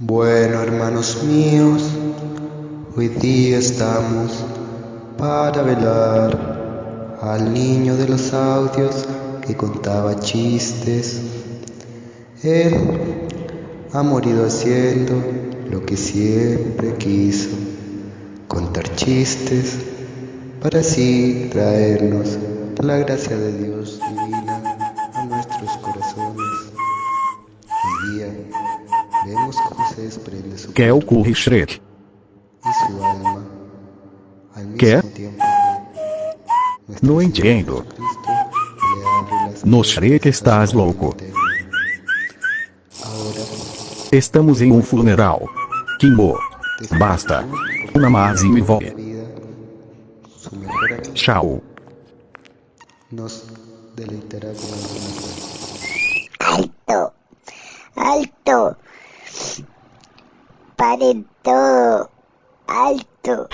Bueno, hermanos míos, hoy día estamos para velar al niño de los audios que contaba chistes. Él ha morido haciendo lo que siempre quiso, contar chistes para así traernos la gracia de Dios divina a nuestros corazones. Vemos que você espreme seu Quer o curry Shrek. sua alma. Quer? Não entendo. É no Shrek estás louco. Estamos em um funeral. Kimbo. Basta. Namaz e me voe. Tchau. Nos deleitará com a todo, alto.